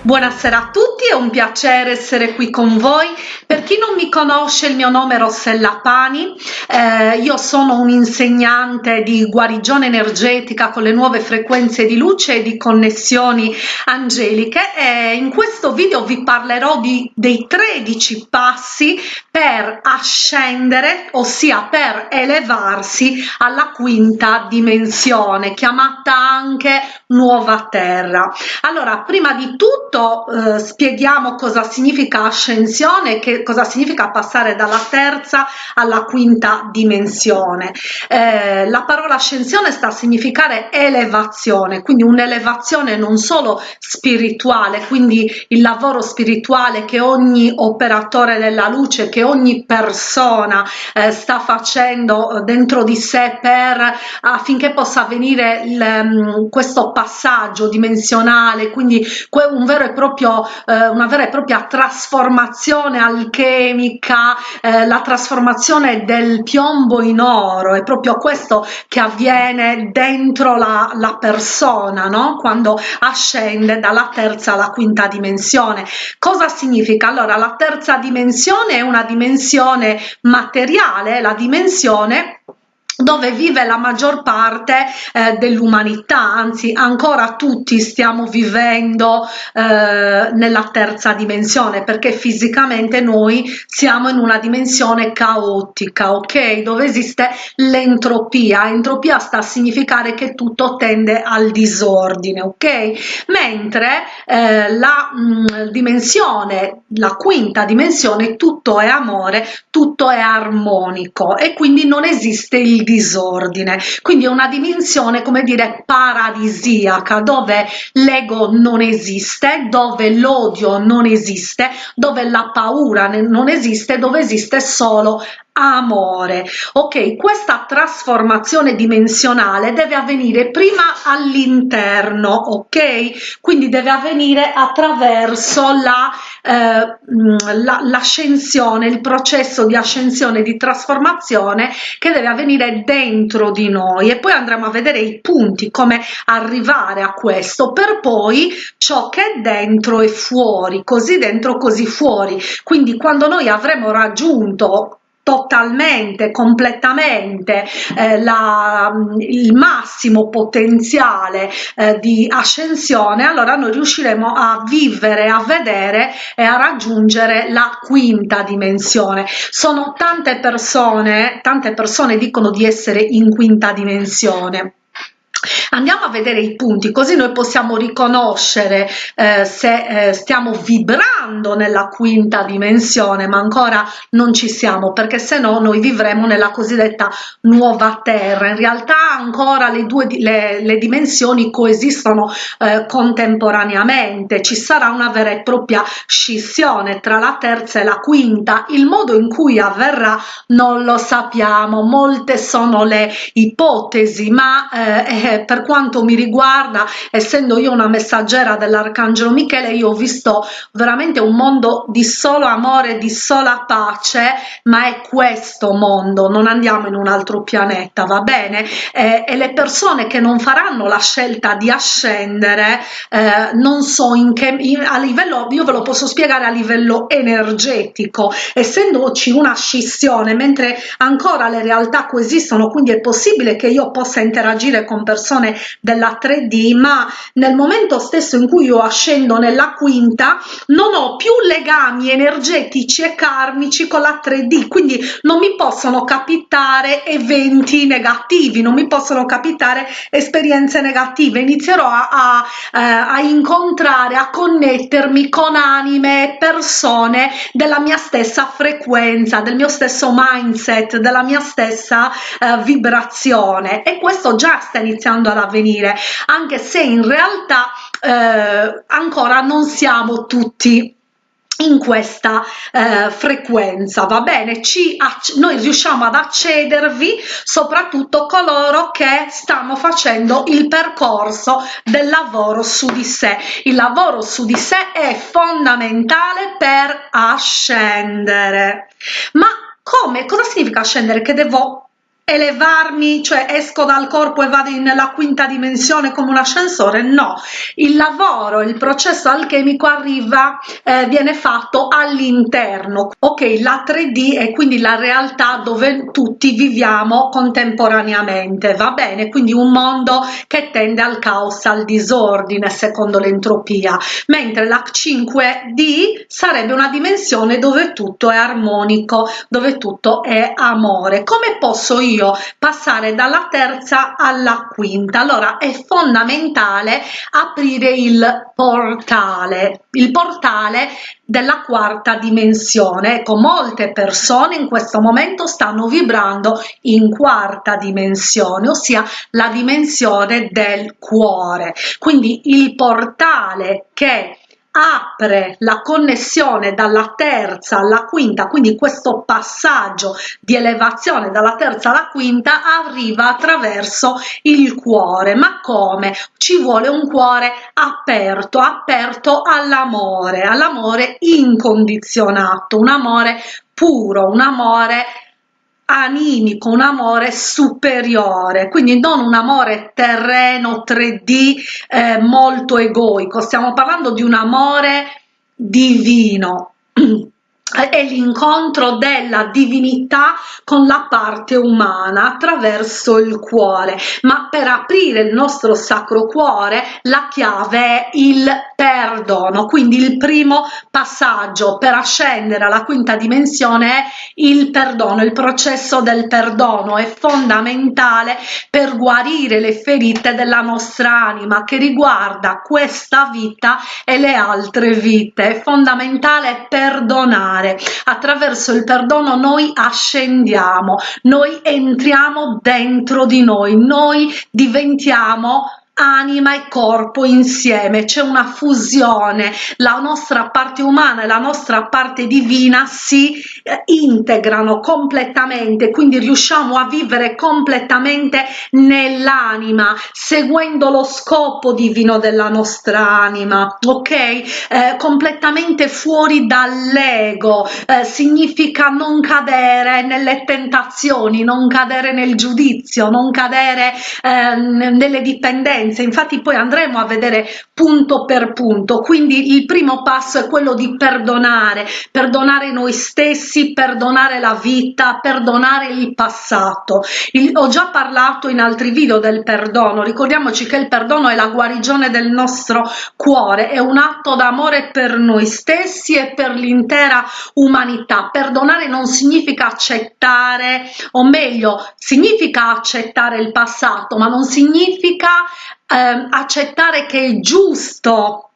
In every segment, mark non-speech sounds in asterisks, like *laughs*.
Buonasera a tutti, è un piacere essere qui con voi. Per chi non mi conosce, il mio nome è Rossella Pani, eh, io sono un insegnante di guarigione energetica con le nuove frequenze di luce e di connessioni angeliche e in questo video vi parlerò di, dei 13 passi per ascendere, ossia per elevarsi alla quinta dimensione, chiamata anche nuova terra. Allora, prima di tutto eh, spieghiamo cosa significa ascensione, che cosa significa passare dalla terza alla quinta dimensione. Eh, la parola ascensione sta a significare elevazione, quindi un'elevazione non solo spirituale, quindi il lavoro spirituale che ogni operatore della luce, che ogni persona eh, sta facendo dentro di sé per affinché possa avvenire mm, questo passaggio dimensionale, quindi un vero e proprio eh, una vera e propria trasformazione alchemica eh, la trasformazione del piombo in oro è proprio questo che avviene dentro la, la persona no? quando ascende dalla terza alla quinta dimensione cosa significa allora la terza dimensione è una dimensione materiale la dimensione dove vive la maggior parte eh, dell'umanità, anzi ancora tutti stiamo vivendo eh, nella terza dimensione perché fisicamente noi siamo in una dimensione caotica, ok? Dove esiste l'entropia, entropia sta a significare che tutto tende al disordine, ok? Mentre eh, la mh, mm, dimensione, la quinta dimensione, tutto è amore, tutto è armonico e quindi non esiste il disordine. Quindi è una dimensione come dire paradisiaca dove l'ego non esiste dove l'odio non esiste dove la paura non esiste dove esiste solo amore. Ok questa trasformazione dimensionale deve avvenire prima all'interno ok? Quindi deve avvenire attraverso la l'ascensione il processo di ascensione di trasformazione che deve avvenire dentro di noi. E poi andremo a vedere i punti come arrivare a questo per poi ciò che è dentro e fuori così dentro così fuori. Quindi quando noi avremo raggiunto totalmente, completamente eh, la, il massimo potenziale eh, di ascensione, allora noi riusciremo a vivere, a vedere e a raggiungere la quinta dimensione. Sono tante persone, tante persone dicono di essere in quinta dimensione Andiamo a vedere i punti così noi possiamo riconoscere eh, se eh, stiamo vibrando nella quinta dimensione ma ancora non ci siamo perché se no noi vivremo nella cosiddetta nuova terra. In realtà ancora le due le, le dimensioni coesistono eh, contemporaneamente. Ci sarà una vera e propria scissione tra la terza e la quinta. Il modo in cui avverrà non lo sappiamo. Molte sono le ipotesi ma eh, per quanto mi riguarda essendo io una messaggera dell'arcangelo michele io ho visto veramente un mondo di solo amore di sola pace ma è questo mondo non andiamo in un altro pianeta va bene? Eh, e le persone che non faranno la scelta di ascendere eh, non so in che in, a livello io ve lo posso spiegare a livello energetico. Essendoci una scissione mentre ancora le realtà coesistono quindi è possibile che io possa interagire con persone della 3D ma nel momento stesso in cui io ascendo nella quinta non ho più legami energetici e karmici con la 3D quindi non mi possono capitare eventi negativi non mi possono capitare esperienze negative. Inizierò a, a, eh, a incontrare a connettermi con anime persone della mia stessa frequenza del mio stesso mindset della mia stessa uh, vibrazione. E questo già sta iniziando ad avvenire anche se in realtà eh, ancora non siamo tutti in questa eh, frequenza va bene? Ci noi riusciamo ad accedervi soprattutto coloro che stanno facendo il percorso del lavoro su di sé. Il lavoro su di sé è fondamentale per ascendere. Ma come? Cosa significa ascendere? Che devo elevarmi, cioè esco dal corpo e vado nella quinta dimensione come un ascensore? No, il lavoro, il processo alchemico arriva, eh, viene fatto all'interno. Ok, la 3D è quindi la realtà dove tutti viviamo contemporaneamente, va bene? Quindi un mondo che tende al caos, al disordine secondo l'entropia, mentre la 5D sarebbe una dimensione dove tutto è armonico, dove tutto è amore. Come posso io io passare dalla terza alla quinta. Allora è fondamentale aprire il portale il portale della quarta dimensione ecco molte persone in questo momento stanno vibrando in quarta dimensione ossia la dimensione del cuore. Quindi il portale che apre la connessione dalla terza alla quinta, quindi questo passaggio di elevazione dalla terza alla quinta arriva attraverso il cuore. Ma come? Ci vuole un cuore aperto, aperto all'amore, all'amore incondizionato, un amore puro, un amore animico, un amore superiore, quindi non un amore terreno 3D eh, molto egoico, stiamo parlando di un amore divino. *clears throat* è l'incontro della divinità con la parte umana attraverso il cuore. Ma per aprire il nostro sacro cuore la chiave è il perdono. Quindi il primo passaggio per ascendere alla quinta dimensione è il perdono il processo del perdono. È fondamentale per guarire le ferite della nostra anima che riguarda questa vita e le altre vite. È fondamentale perdonare perdonare. Attraverso il perdono noi ascendiamo, noi entriamo dentro di noi, noi diventiamo anima e corpo insieme, c'è una fusione, la nostra parte umana e la nostra parte divina si eh, integrano completamente, quindi riusciamo a vivere completamente nell'anima, seguendo lo scopo divino della nostra anima, ok? Eh, completamente fuori dall'ego, eh, significa non cadere nelle tentazioni, non cadere nel giudizio, non cadere eh, nelle dipendenze, differenze. Infatti poi andremo a vedere punto per punto. Quindi il primo passo è quello di perdonare perdonare noi stessi perdonare la vita perdonare il passato. Il, ho già parlato in altri video del perdono. Ricordiamoci che il perdono è la guarigione del nostro cuore è un atto d'amore per noi stessi e per l'intera umanità. Perdonare non significa accettare o meglio significa accettare il passato ma non significa eh, accettare che è giusto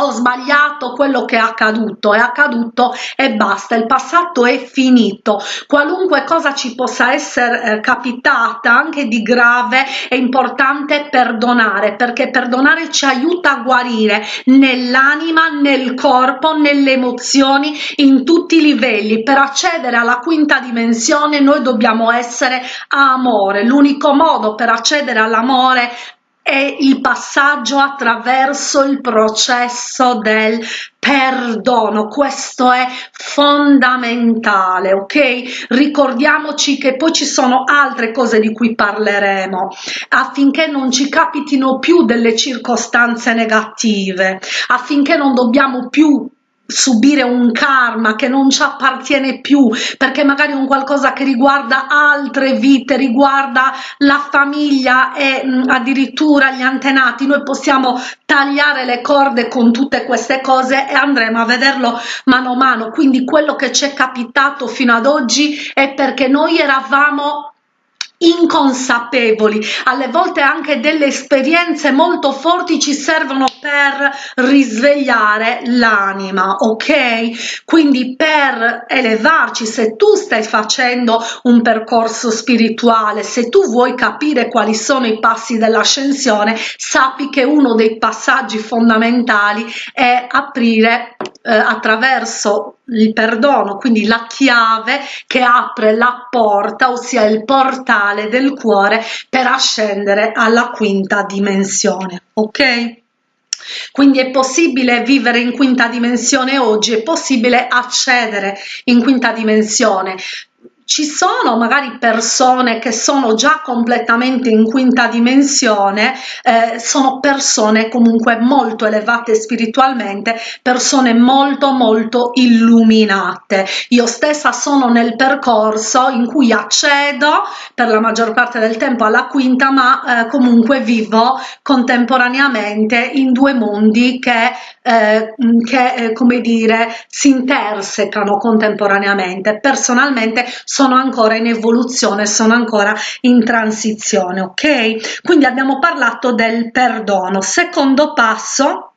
ho sbagliato quello che è accaduto, è accaduto e basta, il passato è finito. Qualunque cosa ci possa essere eh, capitata, anche di grave, è importante perdonare, perché perdonare ci aiuta a guarire nell'anima, nel corpo, nelle emozioni, in tutti i livelli. Per accedere alla quinta dimensione noi dobbiamo essere amore. L'unico modo per accedere all'amore è il passaggio attraverso il processo del perdono. Questo è fondamentale ok? Ricordiamoci che poi ci sono altre cose di cui parleremo affinché non ci capitino più delle circostanze negative affinché non dobbiamo più subire un karma che non ci appartiene più perché magari un qualcosa che riguarda altre vite riguarda la famiglia e mh, mm, addirittura gli antenati noi possiamo tagliare le corde con tutte queste cose e andremo a vederlo mano a mano. Quindi quello che ci è capitato fino ad oggi è perché noi eravamo inconsapevoli. Alle volte anche delle esperienze molto forti ci servono per risvegliare l'anima ok? Quindi per elevarci se tu stai facendo un percorso spirituale se tu vuoi capire quali sono i passi dell'ascensione sappi che uno dei passaggi fondamentali è aprire eh, attraverso il perdono, quindi la chiave che apre la porta, ossia il portale del cuore per ascendere alla quinta dimensione. Ok? Quindi è possibile vivere in quinta dimensione oggi, è possibile accedere in quinta dimensione ci sono magari persone che sono già completamente in quinta dimensione eh, sono persone comunque molto elevate spiritualmente persone molto molto illuminate. Io stessa sono nel percorso in cui accedo per la maggior parte del tempo alla quinta ma eh, comunque vivo contemporaneamente in due mondi che, eh, che eh, come dire si intersecano contemporaneamente. Personalmente sono ancora in evoluzione sono ancora in transizione ok? Quindi abbiamo parlato del perdono. Secondo passo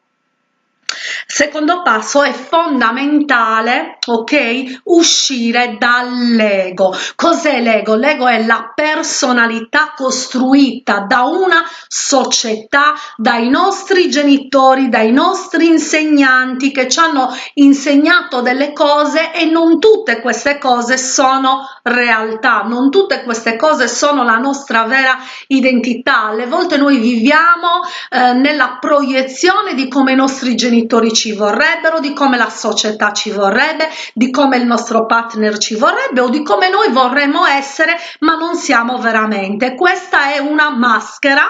Secondo passo è fondamentale, ok, uscire dall'ego. Cos'è l'ego? L'ego è la personalità costruita da una società, dai nostri genitori, dai nostri insegnanti che ci hanno insegnato delle cose e non tutte queste cose sono realtà, non tutte queste cose sono la nostra vera identità. Alle volte noi viviamo eh, nella proiezione di come i nostri genitori genitori ci vorrebbero, di come la società ci vorrebbe, di come il nostro partner ci vorrebbe o di come noi vorremmo essere ma non siamo veramente. Questa è una maschera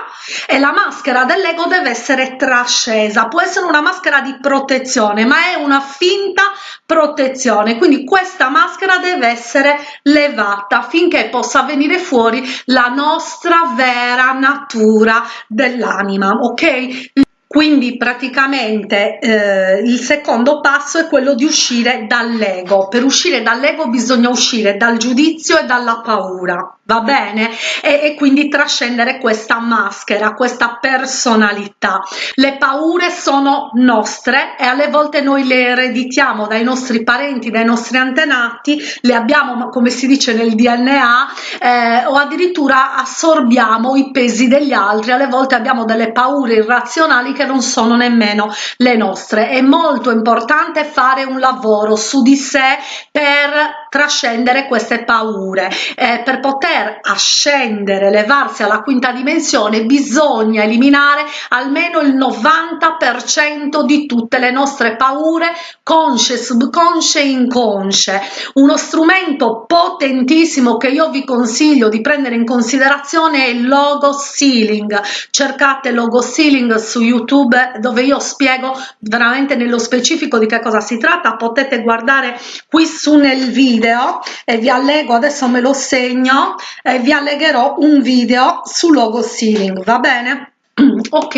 e la maschera dell'ego deve essere trascesa, può essere una maschera di protezione ma è una finta protezione, quindi questa maschera deve essere levata affinché possa venire fuori la nostra vera natura dell'anima, ok? Quindi praticamente eh, il secondo passo è quello di uscire dall'ego. Per uscire dall'ego bisogna uscire dal giudizio e dalla paura va bene? E, e, quindi trascendere questa maschera questa personalità. Le paure sono nostre e alle volte noi le ereditiamo dai nostri parenti dai nostri antenati le abbiamo come si dice nel dna eh, o addirittura assorbiamo i pesi degli altri. Alle volte abbiamo delle paure irrazionali che non sono nemmeno le nostre. È molto importante fare un lavoro su di sé per trascendere queste paure eh, per poter ascendere, levarsi alla quinta dimensione, bisogna eliminare almeno il 90% di tutte le nostre paure consce, subconsce e inconsce. Uno strumento potentissimo che io vi consiglio di prendere in considerazione è il logo sealing. Cercate logo sealing su YouTube dove io spiego veramente nello specifico di che cosa si tratta. Potete guardare qui su nel video e vi allego adesso me lo segno eh, vi allegherò un video su logo sealing va bene? *clears throat* Ok.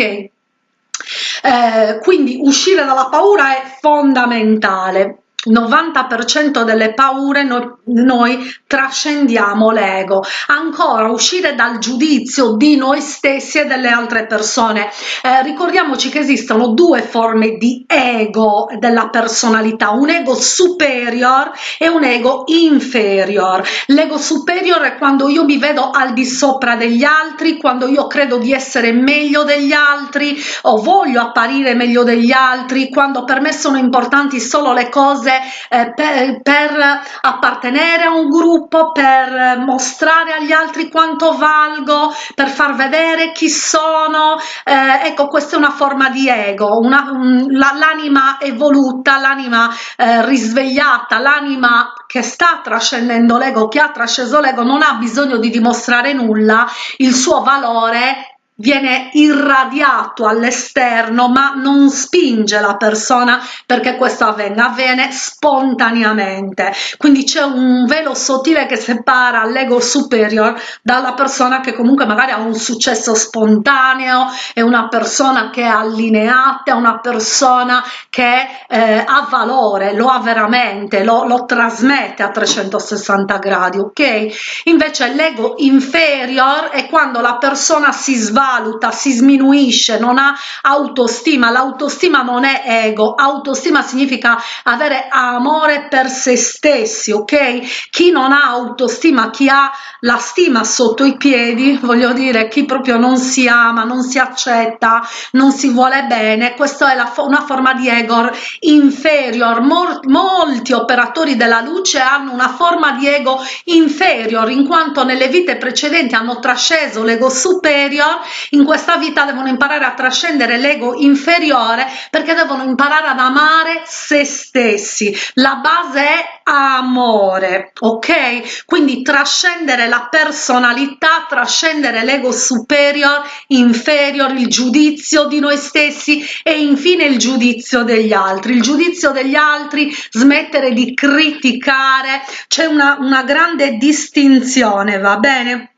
Eh, quindi uscire dalla paura è fondamentale 90% delle paure noi, noi trascendiamo l'ego. Ancora uscire dal giudizio di noi stessi e delle altre persone. Eh, ricordiamoci che esistono due forme di ego della personalità un ego superior e un ego inferior. L'ego superior è quando io mi vedo al di sopra degli altri quando io credo di essere meglio degli altri o voglio apparire meglio degli altri quando per me sono importanti solo le cose eh, per, per, appartenere a un gruppo, per mostrare agli altri quanto valgo, per far vedere chi sono. Eh, ecco, questa è una forma di ego, l'anima evoluta, l'anima eh, risvegliata, l'anima che sta trascendendo l'ego, che ha trasceso l'ego, non ha bisogno di dimostrare nulla, il suo valore viene irradiato all'esterno ma non spinge la persona perché questo avvenga avviene spontaneamente. Quindi c'è un velo sottile che separa l'ego superior dalla persona che comunque magari ha un successo spontaneo è una persona che è allineata è una persona che eh, ha valore lo ha veramente lo, lo trasmette a 360 gradi ok? Invece l'ego inferior è quando la persona si sbaglia svaluta, si sminuisce, non ha autostima. L'autostima non è ego, autostima significa avere amore per se stessi, ok? Chi non ha autostima, chi ha la stima sotto i piedi, voglio dire, chi proprio non si ama, non si accetta, non si vuole bene, questa è la, una forma di ego inferior. Mol, molti operatori della luce hanno una forma di ego inferior in quanto nelle vite precedenti hanno trasceso l'ego superior in questa vita devono imparare a trascendere l'ego inferiore perché devono imparare ad amare se stessi. La base è amore ok? Quindi trascendere la personalità trascendere l'ego superior inferior il giudizio di noi stessi e infine il giudizio degli altri. Il giudizio degli altri smettere di criticare. C'è una, una grande distinzione va bene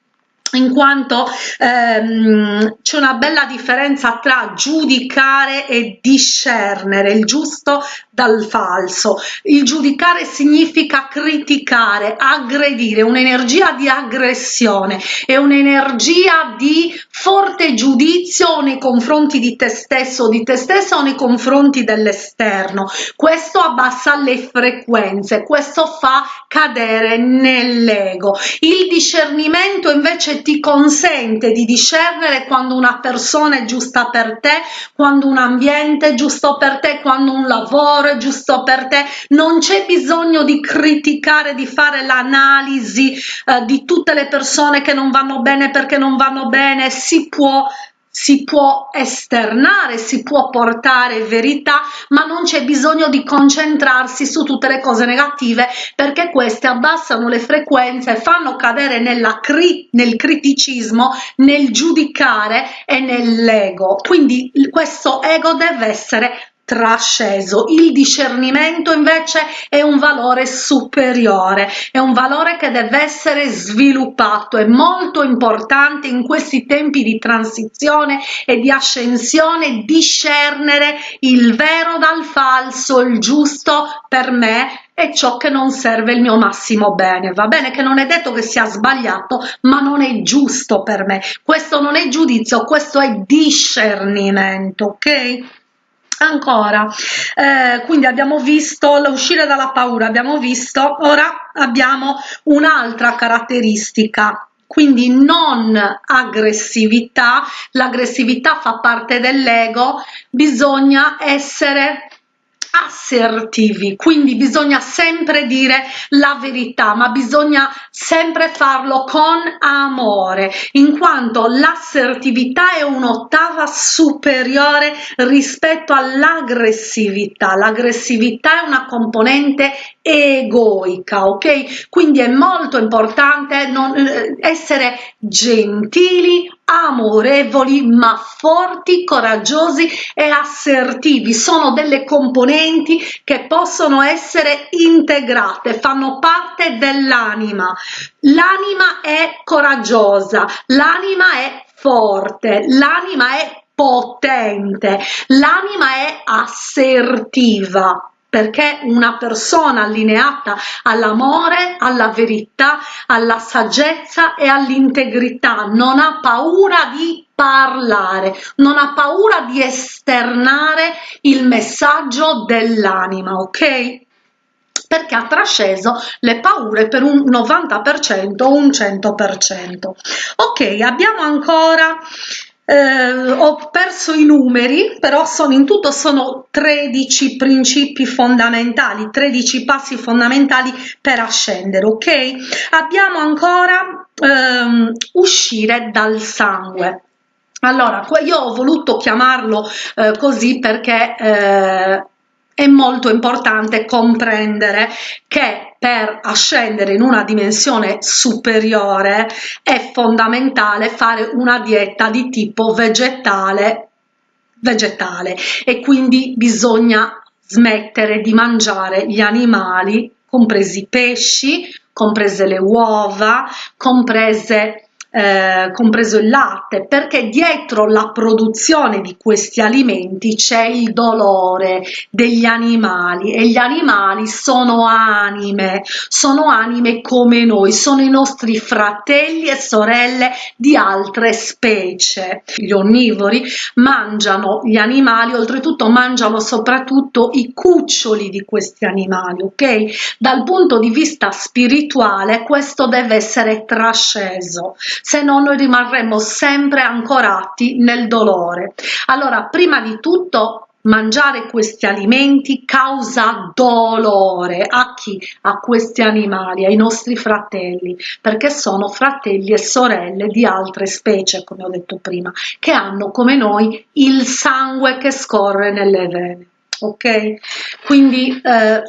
in quanto ehm, c'è una bella differenza tra giudicare e discernere il giusto dal falso. Il giudicare significa criticare aggredire un'energia di aggressione e un'energia di forte giudizio nei confronti di te stesso o di te stessa o nei confronti dell'esterno. Questo abbassa le frequenze questo fa cadere nell'ego. Il discernimento invece ti consente di discernere quando una persona è giusta per te quando un ambiente è giusto per te quando un lavoro è giusto per te. Non c'è bisogno di criticare di fare l'analisi eh, di tutte le persone che non vanno bene perché non vanno bene. Si può si può esternare, si può portare verità, ma non c'è bisogno di concentrarsi su tutte le cose negative perché queste abbassano le frequenze, fanno cadere cri nel criticismo, nel giudicare e nell'ego. Quindi questo ego deve essere trasceso. Il discernimento invece è un valore superiore è un valore che deve essere sviluppato. È molto importante in questi tempi di transizione e di ascensione discernere il vero dal falso il giusto per me e ciò che non serve il mio massimo bene. Va bene che non è detto che sia sbagliato ma non è giusto per me. Questo non è giudizio questo è discernimento ok ancora. Eh, quindi abbiamo visto l'uscire dalla paura abbiamo visto ora abbiamo un'altra caratteristica. Quindi non aggressività l'aggressività fa parte dell'ego bisogna essere assertivi. Quindi bisogna sempre dire la verità ma bisogna sempre farlo con amore in quanto l'assertività è un'ottava superiore rispetto all'aggressività. L'aggressività è una componente egoica ok? Quindi è molto importante non, eh, essere gentili amorevoli ma forti coraggiosi e assertivi. Sono delle componenti che possono essere integrate fanno parte dell'anima l'anima è coraggiosa l'anima è forte l'anima è potente l'anima è assertiva perché una persona allineata all'amore, alla verità, alla saggezza e all'integrità non ha paura di parlare, non ha paura di esternare il messaggio dell'anima, ok? Perché ha trasceso le paure per un 90% o un 100%. Ok, abbiamo ancora eh, ho perso i numeri però sono in tutto sono 13 principi fondamentali 13 passi fondamentali per ascendere ok abbiamo ancora ehm, uscire dal sangue allora io ho voluto chiamarlo eh, così perché eh, è molto importante comprendere che per ascendere in una dimensione superiore è fondamentale fare una dieta di tipo vegetale vegetale. E quindi bisogna smettere di mangiare gli animali compresi i pesci comprese le uova comprese eh, compreso il latte, perché dietro la produzione di questi alimenti c'è il dolore degli animali e gli animali sono anime, sono anime come noi, sono i nostri fratelli e sorelle di altre specie. Gli onnivori mangiano gli animali, oltretutto mangiano soprattutto i cuccioli di questi animali, ok? Dal punto di vista spirituale questo deve essere trasceso se no noi rimarremo sempre ancorati nel dolore allora prima di tutto mangiare questi alimenti causa dolore a chi? A questi animali, ai nostri fratelli, perché sono fratelli e sorelle di altre specie, come ho detto prima, che hanno come noi il sangue che scorre nelle vene. Ok? Quindi eh,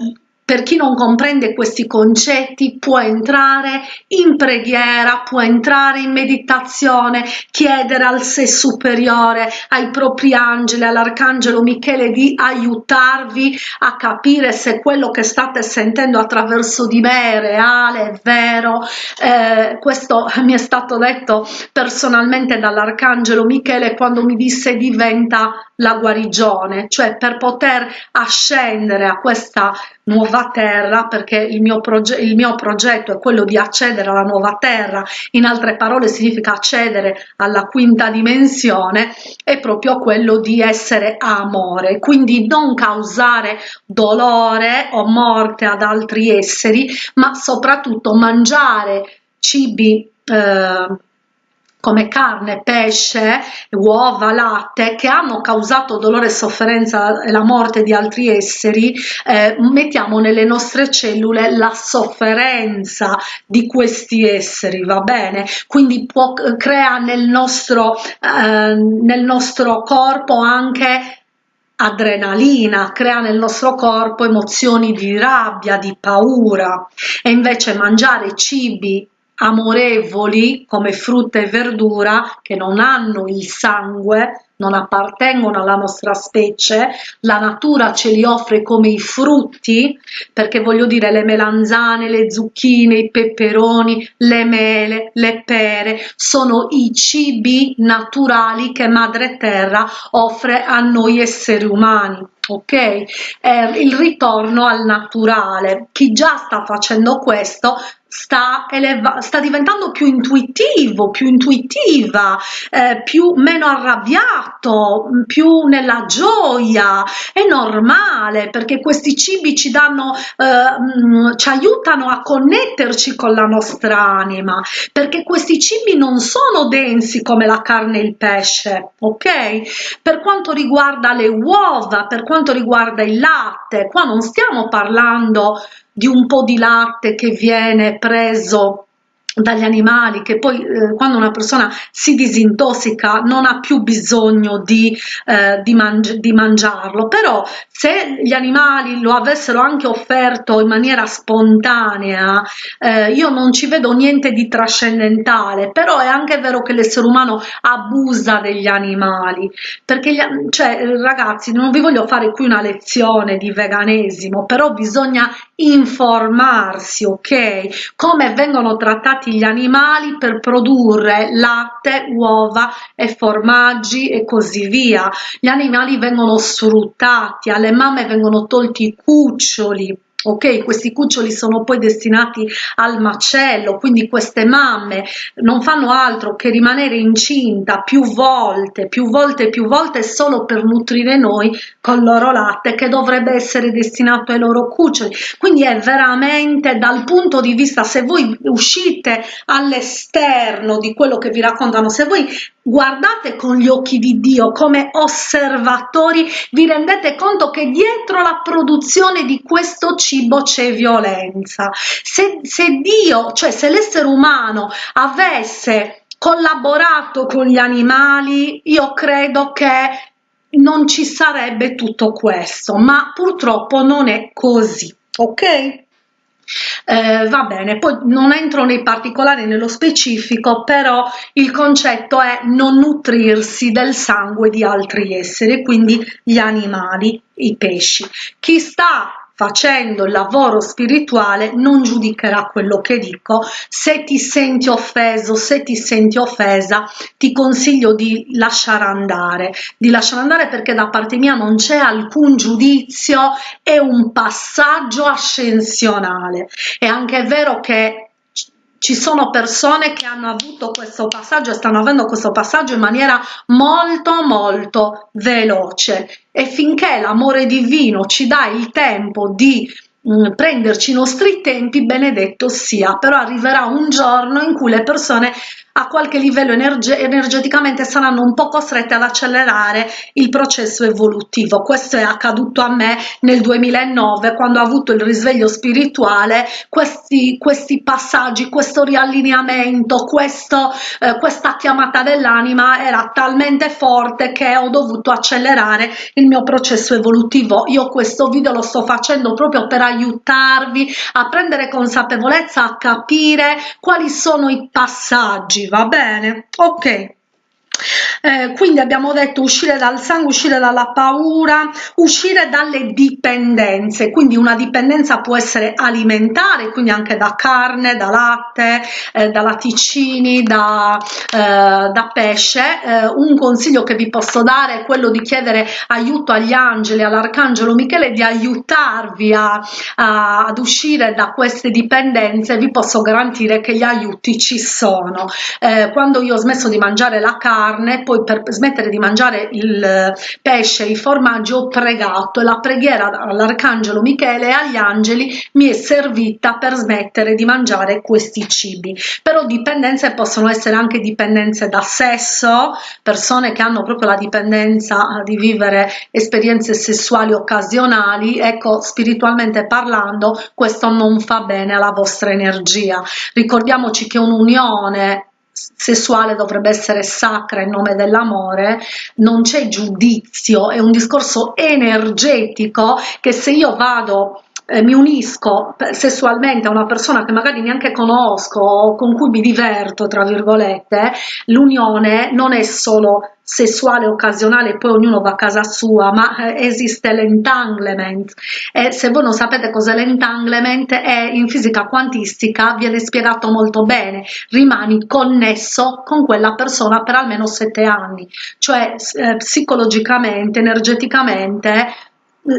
per chi non comprende questi concetti può entrare in preghiera, può entrare in meditazione, chiedere al sé superiore, ai propri angeli, all'arcangelo Michele di aiutarvi a capire se quello che state sentendo attraverso di me è reale, è vero. Eh, questo mi è stato detto personalmente dall'arcangelo Michele quando mi disse diventa la guarigione, cioè per poter ascendere a questa nuova terra, perché il mio, il mio progetto è quello di accedere alla nuova terra, in altre parole significa accedere alla quinta dimensione, è proprio quello di essere amore, quindi non causare dolore o morte ad altri esseri, ma soprattutto mangiare cibi eh, come carne, pesce, uova, latte che hanno causato dolore e sofferenza e la morte di altri esseri, eh, mettiamo nelle nostre cellule la sofferenza di questi esseri, va bene? Quindi può, crea nel nostro, eh, nel nostro corpo anche adrenalina, crea nel nostro corpo emozioni di rabbia, di paura e invece mangiare cibi amorevoli come frutta e verdura che non hanno il sangue, non appartengono alla nostra specie, la natura ce li offre come i frutti, perché voglio dire le melanzane, le zucchine, i peperoni, le mele, le pere, sono i cibi naturali che Madre Terra offre a noi esseri umani ok? Eh, il ritorno al naturale. Chi già sta facendo questo sta, sta diventando più intuitivo, più intuitiva, eh, più meno arrabbiato, più nella gioia, è normale perché questi cibi ci danno, eh, ci aiutano a connetterci con la nostra anima, perché questi cibi non sono densi come la carne e il pesce, ok? Per quanto riguarda le uova, per quanto riguarda il latte, qua non stiamo parlando di un po' di latte che viene preso dagli animali che poi eh, quando una persona si disintossica non ha più bisogno di, eh, di, mangi di, mangiarlo. Però se gli animali lo avessero anche offerto in maniera spontanea eh, io non ci vedo niente di trascendentale. Però è anche vero che l'essere umano abusa degli animali. Perché gli, cioè ragazzi non vi voglio fare qui una lezione di veganesimo però bisogna informarsi ok? Come vengono trattati gli animali per produrre latte, uova e formaggi e così via. Gli animali vengono sfruttati, alle mamme vengono tolti i cuccioli ok questi cuccioli sono poi destinati al macello quindi queste mamme non fanno altro che rimanere incinta più volte più volte più volte solo per nutrire noi con il loro latte che dovrebbe essere destinato ai loro cuccioli. Quindi è veramente dal punto di vista se voi uscite all'esterno di quello che vi raccontano se voi guardate con gli occhi di Dio come osservatori, vi rendete conto che dietro la produzione di questo cibo c'è violenza. Se, se Dio, cioè se l'essere umano avesse collaborato con gli animali, io credo che non ci sarebbe tutto questo, ma purtroppo non è così, ok? Eh, va bene, poi non entro nei particolari nello specifico, però il concetto è non nutrirsi del sangue di altri esseri, quindi gli animali, i pesci. Chi sta facendo il lavoro spirituale non giudicherà quello che dico. Se ti senti offeso se ti senti offesa ti consiglio di lasciare andare di lasciare andare perché da parte mia non c'è alcun giudizio è un passaggio ascensionale. È anche vero che ci sono persone che hanno avuto questo passaggio e stanno avendo questo passaggio in maniera molto molto veloce. E finché l'amore divino ci dà il tempo di mm, prenderci i nostri tempi benedetto sia. Però arriverà un giorno in cui le persone a qualche livello energe energeticamente saranno un po' costrette ad accelerare il processo evolutivo. Questo è accaduto a me nel 2009 quando ho avuto il risveglio spirituale, questi, questi passaggi, questo riallineamento, questo, eh, questa chiamata dell'anima era talmente forte che ho dovuto accelerare il mio processo evolutivo. Io questo video lo sto facendo proprio per aiutarvi a prendere consapevolezza, a capire quali sono i passaggi, va bene? Ok. Eh, quindi abbiamo detto uscire dal sangue, uscire dalla paura, uscire dalle dipendenze, quindi una dipendenza può essere alimentare, quindi anche da carne, da latte, eh, da latticini, da, eh, da pesce. Eh, un consiglio che vi posso dare è quello di chiedere aiuto agli angeli, all'arcangelo Michele, di aiutarvi a, a, ad uscire da queste dipendenze, vi posso garantire che gli aiuti ci sono. Eh, quando io ho smesso di mangiare la carne, poi per smettere di mangiare il pesce e i formaggi ho pregato la preghiera all'arcangelo Michele e agli angeli mi è servita per smettere di mangiare questi cibi. Però dipendenze possono essere anche dipendenze da sesso persone che hanno proprio la dipendenza di vivere esperienze sessuali occasionali. Ecco spiritualmente parlando questo non fa bene alla vostra energia. Ricordiamoci che un'unione sessuale dovrebbe essere sacra in nome dell'amore, non c'è giudizio, è un discorso energetico che se io vado eh, mi unisco sessualmente a una persona che magari neanche conosco o con cui mi diverto, tra virgolette, l'unione non è solo sessuale occasionale poi ognuno va a casa sua, ma eh, esiste l'entanglement. E se voi non sapete cos'è l'entanglement è in fisica quantistica viene spiegato molto bene, rimani connesso con quella persona per almeno sette anni, cioè eh, psicologicamente, energeticamente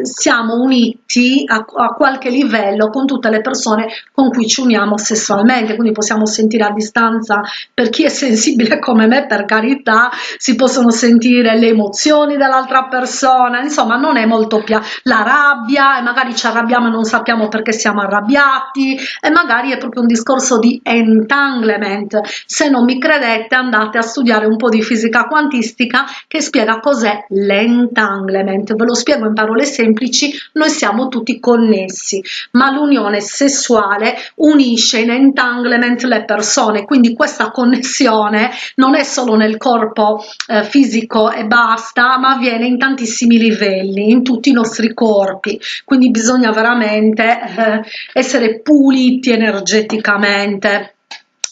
siamo uniti a, a, qualche livello con tutte le persone con cui ci uniamo sessualmente, quindi possiamo sentire a distanza, per chi è sensibile come me, per carità, si possono sentire le emozioni dell'altra persona, insomma non è molto più la rabbia e magari ci arrabbiamo e non sappiamo perché siamo arrabbiati e magari è proprio un discorso di entanglement. Se non mi credete andate a studiare un po' di fisica quantistica che spiega cos'è l'entanglement, ve lo spiego in parole semplici semplici noi siamo tutti connessi ma l'unione sessuale unisce in entanglement le persone quindi questa connessione non è solo nel corpo eh, fisico e basta ma avviene in tantissimi livelli in tutti i nostri corpi quindi bisogna veramente eh, essere puliti energeticamente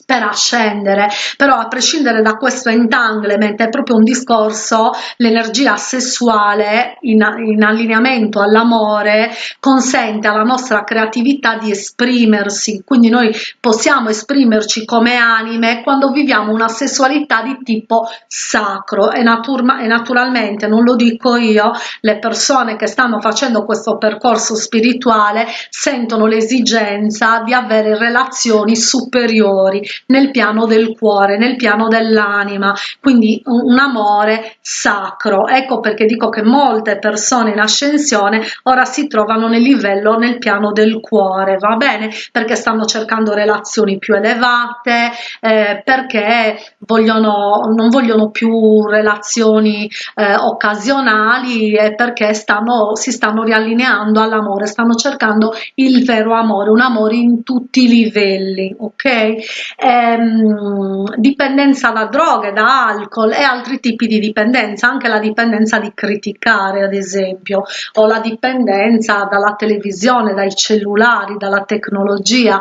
per ascendere però a prescindere da questo entanglement è proprio un discorso l'energia sessuale in, in allineamento all'amore consente alla nostra creatività di esprimersi. Quindi noi possiamo esprimerci come anime quando viviamo una sessualità di tipo sacro. E, natura e naturalmente non lo dico io le persone che stanno facendo questo percorso spirituale sentono l'esigenza di avere relazioni superiori nel piano del cuore, nel piano dell'anima, quindi un amore sacro. Ecco perché dico che molte persone in ascensione ora si trovano nel livello, nel piano del cuore, va bene? Perché stanno cercando relazioni più elevate, eh, perché vogliono, non vogliono più relazioni eh, occasionali e perché stanno, si stanno riallineando all'amore, stanno cercando il vero amore, un amore in tutti i livelli, ok? Ehm, dipendenza da droghe, da alcol e altri tipi di dipendenza, anche la dipendenza di criticare ad esempio, o la dipendenza dalla televisione, dai cellulari, dalla tecnologia,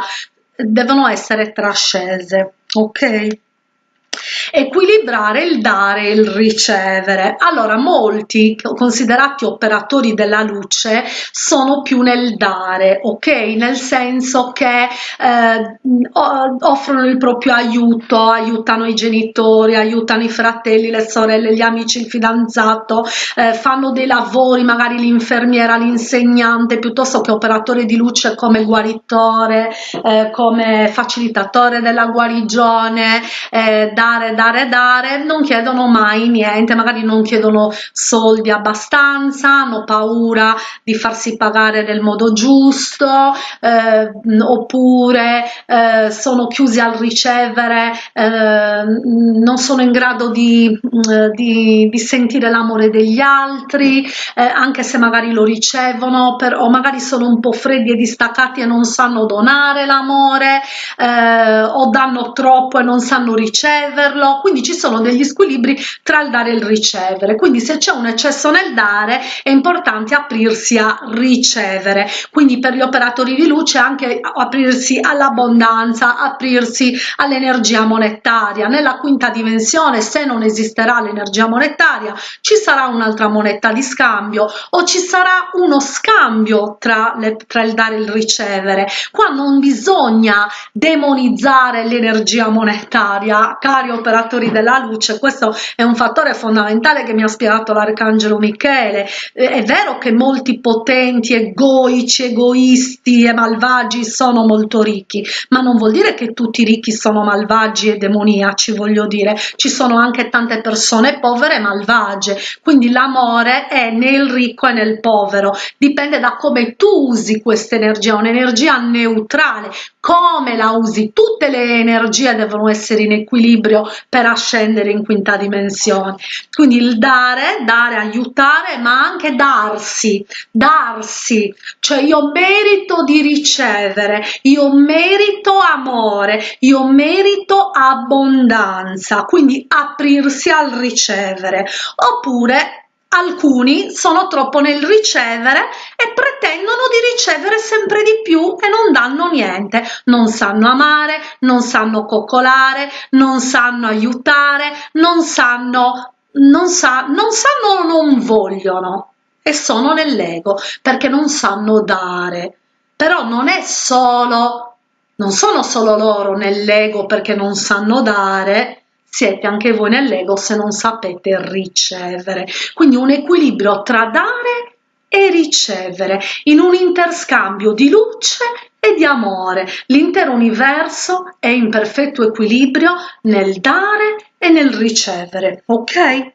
devono essere trascese, ok? Equilibrare il dare e il ricevere. Allora molti considerati operatori della luce sono più nel dare ok? Nel senso che eh, offrono il proprio aiuto aiutano i genitori aiutano i fratelli le sorelle gli amici il fidanzato eh, fanno dei lavori magari l'infermiera l'insegnante piuttosto che operatore di luce come guaritore eh, come facilitatore della guarigione eh, dare, dare, dare, non chiedono mai niente, magari non chiedono soldi abbastanza, hanno paura di farsi pagare nel modo giusto, eh, oppure eh, sono chiusi al ricevere, eh, non sono in grado di, mm, di, di sentire l'amore degli altri, eh, anche se magari lo ricevono, per, o magari sono un po' freddi e distaccati e non sanno donare l'amore, eh, o danno troppo e non sanno riceverlo, quindi ci sono degli squilibri tra il dare e il ricevere, quindi se c'è un eccesso nel dare è importante aprirsi a ricevere, quindi per gli operatori di luce anche aprirsi all'abbondanza, aprirsi all'energia monetaria, nella quinta dimensione se non esisterà l'energia monetaria ci sarà un'altra moneta di scambio o ci sarà uno scambio tra, le, tra il dare e il ricevere, qua non bisogna demonizzare l'energia monetaria, cari operatori della luce, questo è un fattore fondamentale che mi ha spiegato l'arcangelo Michele. Eh, è vero che molti potenti, egoici, egoisti e malvagi sono molto ricchi, ma non vuol dire che tutti i ricchi sono malvagi e demoniaci, voglio dire, ci sono anche tante persone povere e malvagie, quindi l'amore è nel ricco e nel povero, dipende da come tu usi questa energia, un'energia neutrale, come la usi, tutte le energie devono essere in equilibrio per ascendere in quinta dimensione. Quindi il dare, dare, aiutare, ma anche darsi, darsi, cioè io merito di ricevere, io merito amore, io merito abbondanza, quindi aprirsi al ricevere, oppure alcuni sono troppo nel ricevere e pretendono di ricevere sempre di più e non danno niente, non sanno amare, non sanno coccolare, non sanno aiutare, non sanno, non sa, non sanno o non vogliono. E sono nell'ego perché non sanno dare. Però non è solo, non sono solo loro nell'ego perché non sanno dare, siete anche voi nell'ego se non sapete ricevere. Quindi un equilibrio tra dare e ricevere in un interscambio di luce e di amore. L'intero universo è in perfetto equilibrio nel dare e nel ricevere, ok?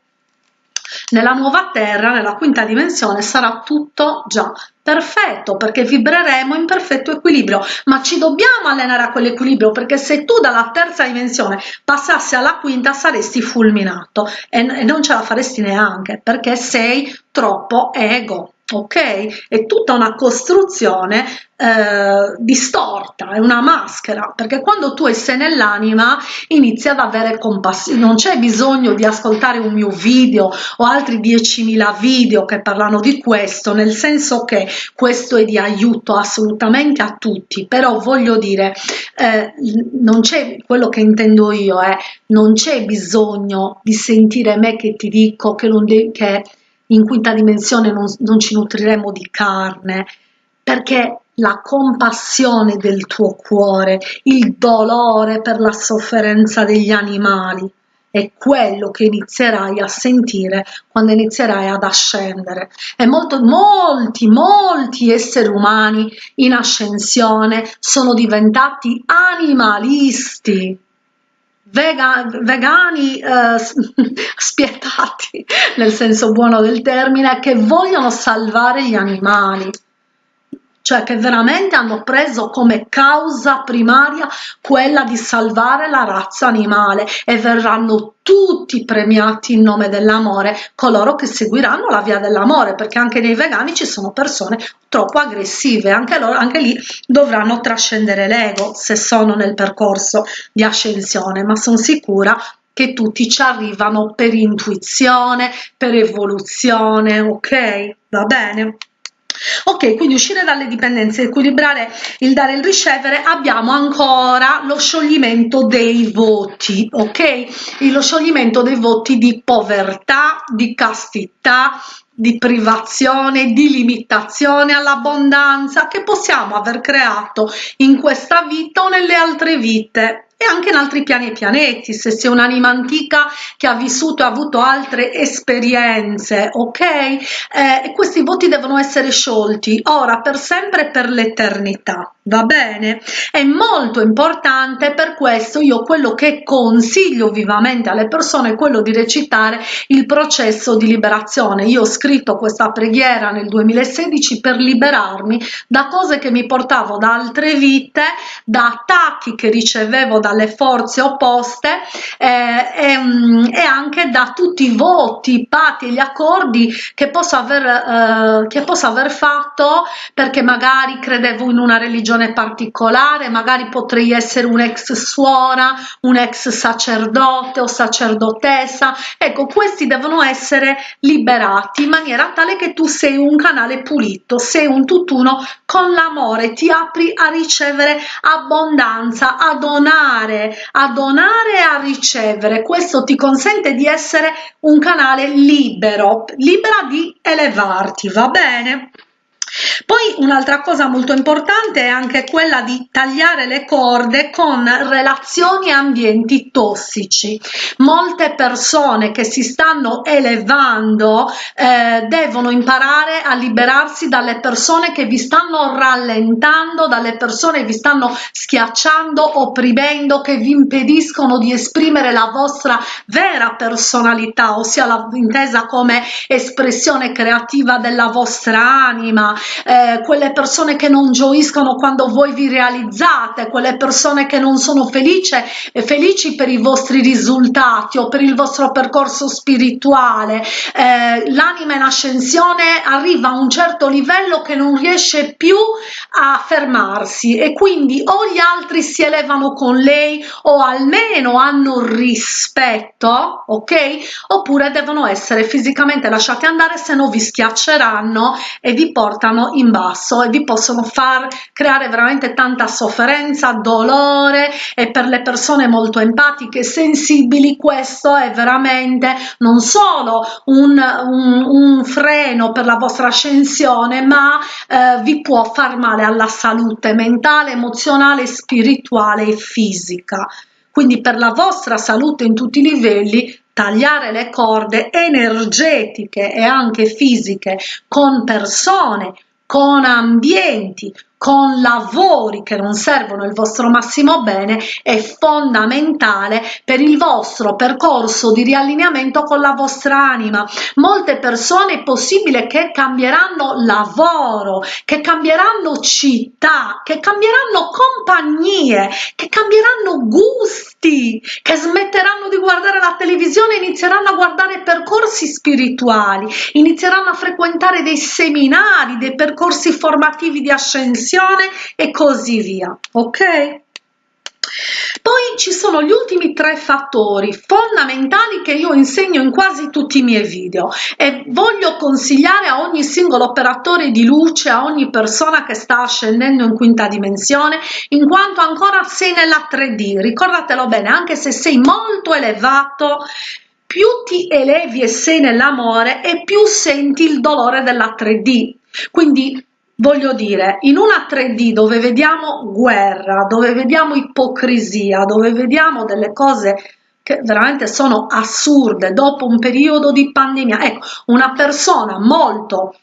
Nella nuova Terra, nella quinta dimensione, sarà tutto già perfetto perché vibreremo in perfetto equilibrio. Ma ci dobbiamo allenare a quell'equilibrio perché se tu dalla terza dimensione passassi alla quinta saresti fulminato. E, non ce la faresti neanche perché sei troppo ego ok? È tutta una costruzione eh, distorta, è una maschera, perché quando tu sei nell'anima inizi ad avere compassione, non c'è bisogno di ascoltare un mio video o altri 10.000 video che parlano di questo, nel senso che questo è di aiuto assolutamente a tutti, però voglio dire, eh, non c'è quello che intendo io, eh, non c'è bisogno di sentire me che ti dico che, non de- che in quinta dimensione non, non ci nutriremo di carne, perché la compassione del tuo cuore, il dolore per la sofferenza degli animali, è quello che inizierai a sentire quando inizierai ad ascendere. E molto, molti, molti esseri umani in ascensione sono diventati animalisti vega, vegani eh, *laughs* spietati nel senso buono del termine che vogliono salvare gli animali cioè che veramente hanno preso come causa primaria quella di salvare la razza animale e verranno tutti premiati in nome dell'amore coloro che seguiranno la via dell'amore perché anche nei vegani ci sono persone troppo aggressive anche loro anche lì dovranno trascendere l'ego se sono nel percorso di ascensione ma sono sicura che tutti ci arrivano per intuizione per evoluzione ok? Va bene ok quindi uscire dalle dipendenze equilibrare il dare e il ricevere abbiamo ancora lo scioglimento dei voti ok? Lo scioglimento dei voti di povertà di castità di privazione, di limitazione all'abbondanza che possiamo aver creato in questa vita o nelle altre vite e anche in altri piani e pianeti, se sei un'anima antica che ha vissuto e ha avuto altre esperienze, ok? Eh, questi voti devono essere sciolti ora per sempre e per l'eternità, va bene è molto importante per questo io quello che consiglio vivamente alle persone è quello di recitare il processo di liberazione io ho scritto questa preghiera nel 2016 per liberarmi da cose che mi portavo da altre vite da attacchi che ricevevo dalle forze opposte eh, e, mm, e, anche da tutti i voti i patti e gli accordi che posso aver eh, che posso aver fatto perché magari credevo in una religione particolare, magari potrei essere un ex suora, un ex sacerdote o sacerdotessa. Ecco, questi devono essere liberati in maniera tale che tu sei un canale pulito, sei un tutt'uno con l'amore, ti apri a ricevere abbondanza, a donare, a donare e a ricevere. Questo ti consente di essere un canale libero, libera di elevarti, va bene? Poi un'altra cosa molto importante è anche quella di tagliare le corde con relazioni e ambienti tossici. Molte persone che si stanno elevando eh, devono imparare a liberarsi dalle persone che vi stanno rallentando, dalle persone che vi stanno schiacciando, opprimendo, che vi impediscono di esprimere la vostra vera personalità, ossia la intesa come espressione creativa della vostra anima, eh, quelle persone che non gioiscono quando voi vi realizzate, quelle persone che non sono felice, eh, felici per i vostri risultati o per il vostro percorso spirituale. Eh, l'anima in ascensione arriva a un certo livello che non riesce più a fermarsi e quindi o gli altri si elevano con lei o almeno hanno rispetto, ok? Oppure devono essere fisicamente lasciati andare se no vi schiacceranno e vi portano portano in basso e vi possono far creare veramente tanta sofferenza, dolore e per le persone molto empatiche e sensibili questo è veramente non solo un, un, un freno per la vostra ascensione ma eh, vi può far male alla salute mentale, emozionale, spirituale e fisica. Quindi per la vostra salute in tutti i livelli tagliare le corde energetiche e anche fisiche con persone, con ambienti, con lavori che non servono il vostro massimo bene è fondamentale per il vostro percorso di riallineamento con la vostra anima. Molte persone è possibile che cambieranno lavoro, che cambieranno città, che cambieranno compagnie, che cambieranno gusti, che smetteranno di guardare la televisione inizieranno a guardare percorsi spirituali, inizieranno a frequentare dei seminari, dei percorsi formativi di ascensione e così via ok poi ci sono gli ultimi tre fattori fondamentali che io insegno in quasi tutti i miei video e voglio consigliare a ogni singolo operatore di luce, a ogni persona che sta scendendo in quinta dimensione, in quanto ancora sei nella 3D. Ricordatelo bene, anche se sei molto elevato, più ti elevi e sei nell'amore e più senti il dolore della 3D. Quindi Voglio dire, in una 3D dove vediamo guerra, dove vediamo ipocrisia, dove vediamo delle cose che veramente sono assurde dopo un periodo di pandemia, ecco, una persona molto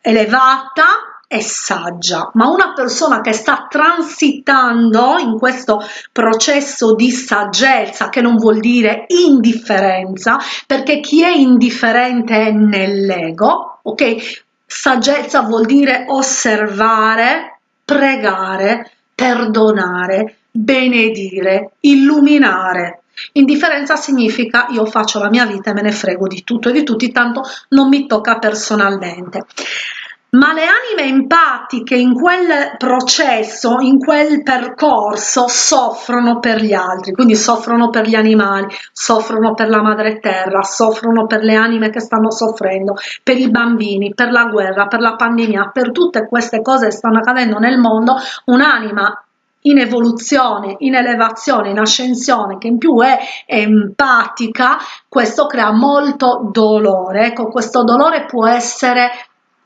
elevata e saggia, ma una persona che sta transitando in questo processo di saggezza, che non vuol dire indifferenza, perché chi è indifferente è nell'ego, ok? Saggezza vuol dire osservare, pregare, perdonare, benedire, illuminare. Indifferenza significa io faccio la mia vita e me ne frego di tutto e di tutti, tanto non mi tocca personalmente ma le anime empatiche in quel processo, in quel percorso, soffrono per gli altri, quindi soffrono per gli animali, soffrono per la madre terra, soffrono per le anime che stanno soffrendo, per i bambini, per la guerra, per la pandemia, per tutte queste cose che stanno accadendo nel mondo, un'anima in evoluzione, in elevazione, in ascensione, che in più è empatica, questo crea molto dolore. Ecco, questo dolore può essere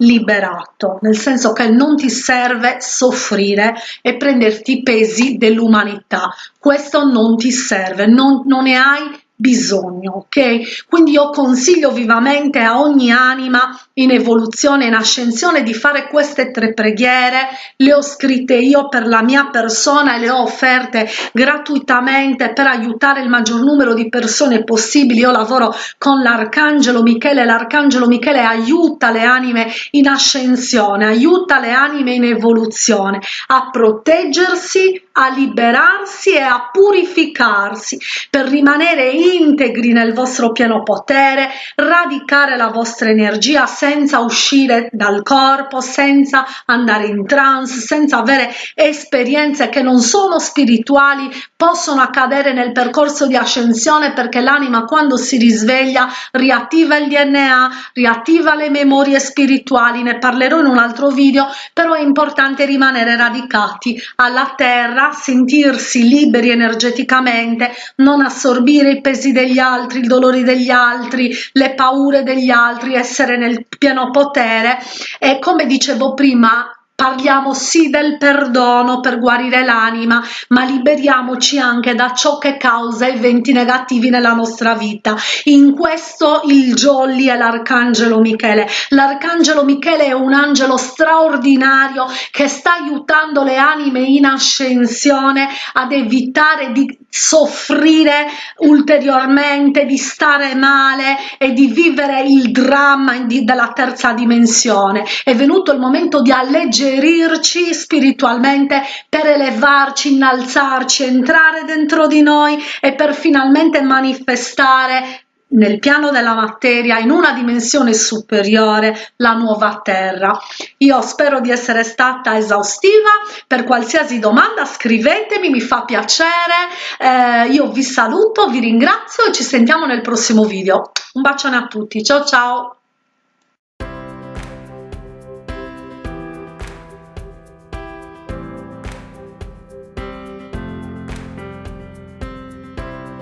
liberato, nel senso che non ti serve soffrire e prenderti i pesi dell'umanità, questo non ti serve, non, non ne hai bisogno, ok? Quindi io consiglio vivamente a ogni anima in evoluzione, in ascensione di fare queste tre preghiere, le ho scritte io per la mia persona e le ho offerte gratuitamente per aiutare il maggior numero di persone possibili. Io lavoro con l'arcangelo Michele, l'arcangelo Michele aiuta le anime in ascensione, aiuta le anime in evoluzione a proteggersi, a liberarsi e a purificarsi per rimanere integri nel vostro pieno potere, radicare la vostra energia senza uscire dal corpo, senza andare in trance, senza avere esperienze che non sono spirituali, possono accadere nel percorso di ascensione perché l'anima quando si risveglia riattiva il DNA, riattiva le memorie spirituali, ne parlerò in un altro video, però è importante rimanere radicati alla terra, sentirsi liberi energeticamente, non assorbire i pesi degli altri, i dolori degli altri, le paure degli altri, essere nel pieno potere e come dicevo prima Parliamo sì del perdono per guarire l'anima, ma liberiamoci anche da ciò che causa eventi negativi nella nostra vita. In questo il Jolly è l'arcangelo Michele. L'arcangelo Michele è un angelo straordinario che sta aiutando le anime in ascensione ad evitare di soffrire ulteriormente, di stare male e di vivere il dramma della terza dimensione. È venuto il momento di alleggerirci spiritualmente, per elevarci, innalzarci, entrare dentro di noi e per finalmente manifestare nel piano della materia, in una dimensione superiore, la nuova terra. Io spero di essere stata esaustiva, per qualsiasi domanda scrivetemi, mi fa piacere, eh, io vi saluto, vi ringrazio e ci sentiamo nel prossimo video. Un bacione a tutti, ciao ciao!